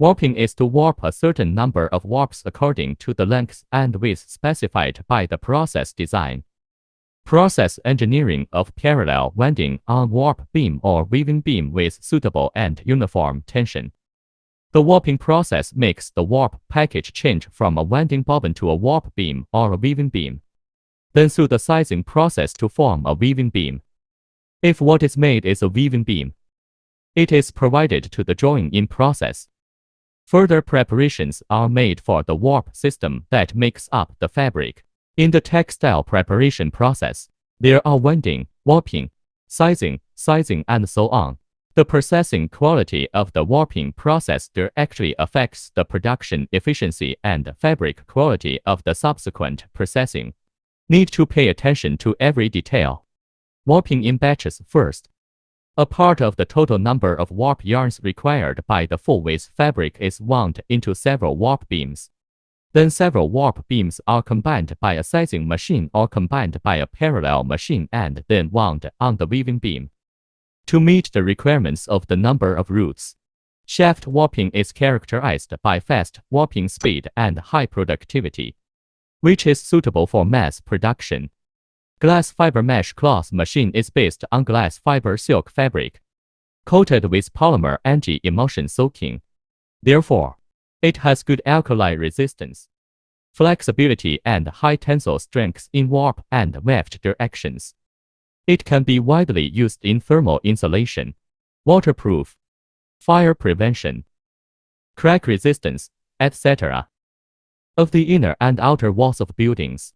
Warping is to warp a certain number of warps according to the length and width specified by the process design. Process engineering of parallel winding on warp beam or weaving beam with suitable and uniform tension. The warping process makes the warp package change from a winding bobbin to a warp beam or a weaving beam. Then through the sizing process to form a weaving beam. If what is made is a weaving beam, it is provided to the drawing in process. Further preparations are made for the warp system that makes up the fabric. In the textile preparation process, there are winding, warping, sizing, sizing, and so on. The processing quality of the warping process directly affects the production efficiency and fabric quality of the subsequent processing. Need to pay attention to every detail. Warping in batches first. A part of the total number of warp yarns required by the full-width fabric is wound into several warp beams. Then several warp beams are combined by a sizing machine or combined by a parallel machine and then wound on the weaving beam. To meet the requirements of the number of roots, shaft warping is characterized by fast warping speed and high productivity, which is suitable for mass production. Glass fiber mesh cloth machine is based on glass fiber silk fabric, coated with polymer anti-emulsion soaking. Therefore, it has good alkali resistance, flexibility and high tensile strength in warp and weft directions. It can be widely used in thermal insulation, waterproof, fire prevention, crack resistance, etc. of the inner and outer walls of buildings.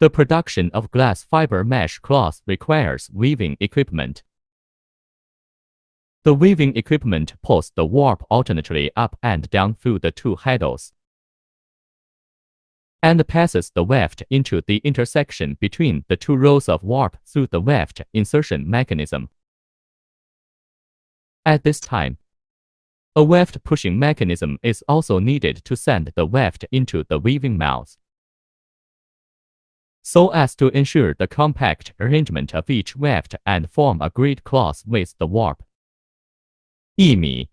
The production of glass fiber mesh cloth requires weaving equipment. The weaving equipment pulls the warp alternately up and down through the two handles and passes the weft into the intersection between the two rows of warp through the weft insertion mechanism. At this time, a weft pushing mechanism is also needed to send the weft into the weaving mouth so as to ensure the compact arrangement of each weft and form a grid cloth with the warp. 一米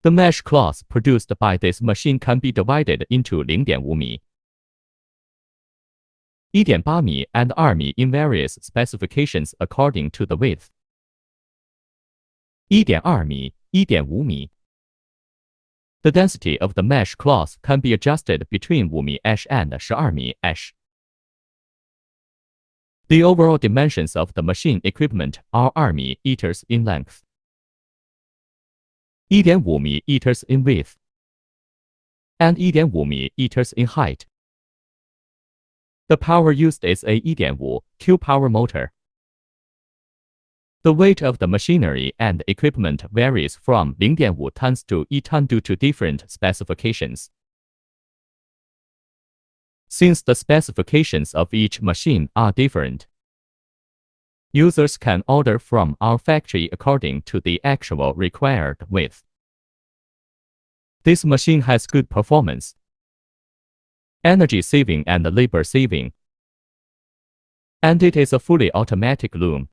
The mesh cloth produced by this machine can be divided into 0.5米1.8米 and 2米 in various specifications according to the width. 1.2米1.5米 The density of the mesh cloth can be adjusted between 5 mesh and 12 mesh. The overall dimensions of the machine equipment are 2 meters in length, 1.5 meters in width, and 1.5 meters in height. The power used is a 1.5 Q power motor. The weight of the machinery and equipment varies from 0.5 tons to 1 ton due to different specifications. Since the specifications of each machine are different, users can order from our factory according to the actual required width. This machine has good performance, energy saving and labor saving, and it is a fully automatic loom.